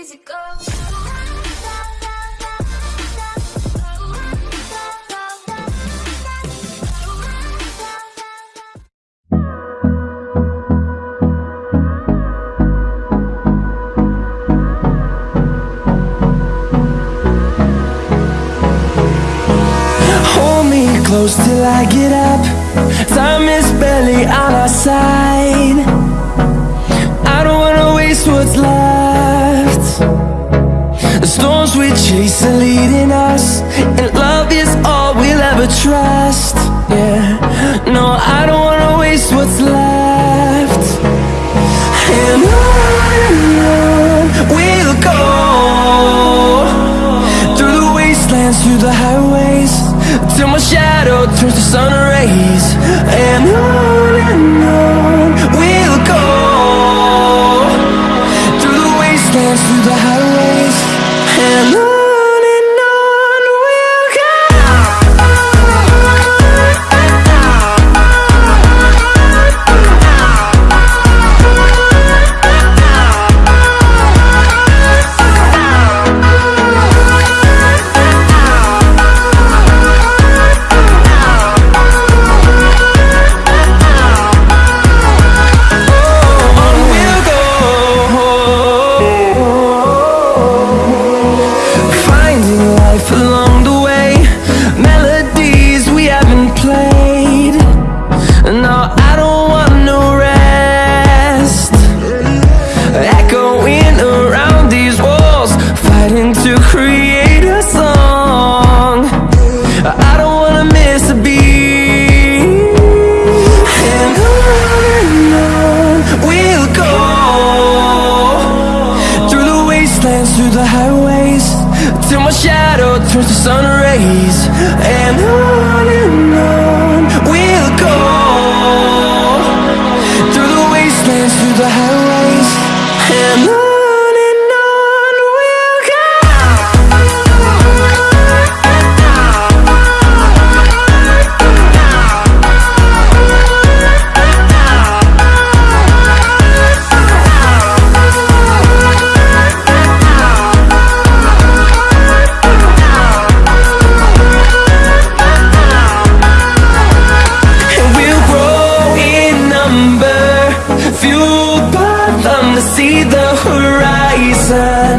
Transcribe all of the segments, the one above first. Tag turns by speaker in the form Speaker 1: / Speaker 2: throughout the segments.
Speaker 1: easy go.
Speaker 2: Hold me close till I get up Time is barely on our side storms we chase are leading us And love is all we'll ever trust. Yeah, no, I don't wanna waste what's left. And on we'll go Through the wastelands, through the highways Till my shadow turns to sun rays. And on Fighting to create a song. I don't wanna miss a beat. And on and on we'll go Through the wastelands, through the highways Till my shadow turns to sun rays. And on see the horizon.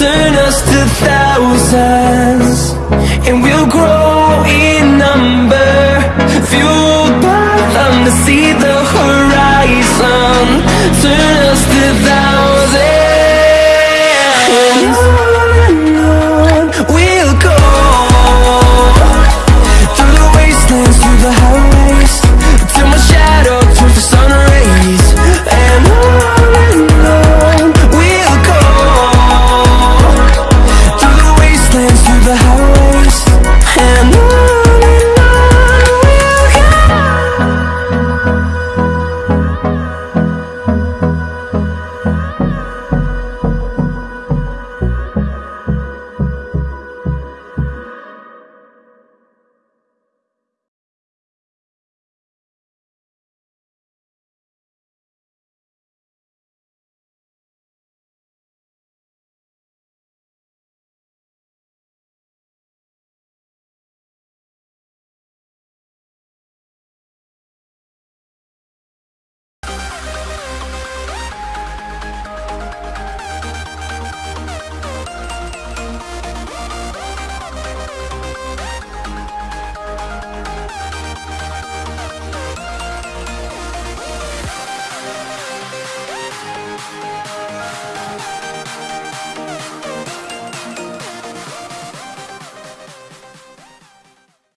Speaker 2: Turn us to thousands And we'll grow in number